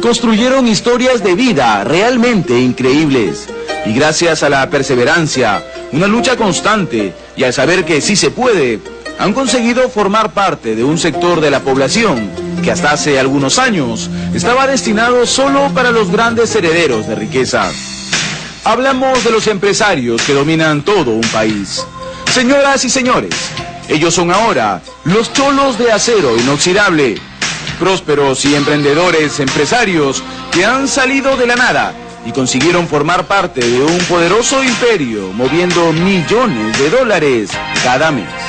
construyeron historias de vida realmente increíbles. Y gracias a la perseverancia, una lucha constante y al saber que sí se puede, han conseguido formar parte de un sector de la población que hasta hace algunos años estaba destinado solo para los grandes herederos de riqueza. Hablamos de los empresarios que dominan todo un país. Señoras y señores, ellos son ahora los cholos de acero inoxidable, prósperos y emprendedores empresarios que han salido de la nada y consiguieron formar parte de un poderoso imperio moviendo millones de dólares cada mes.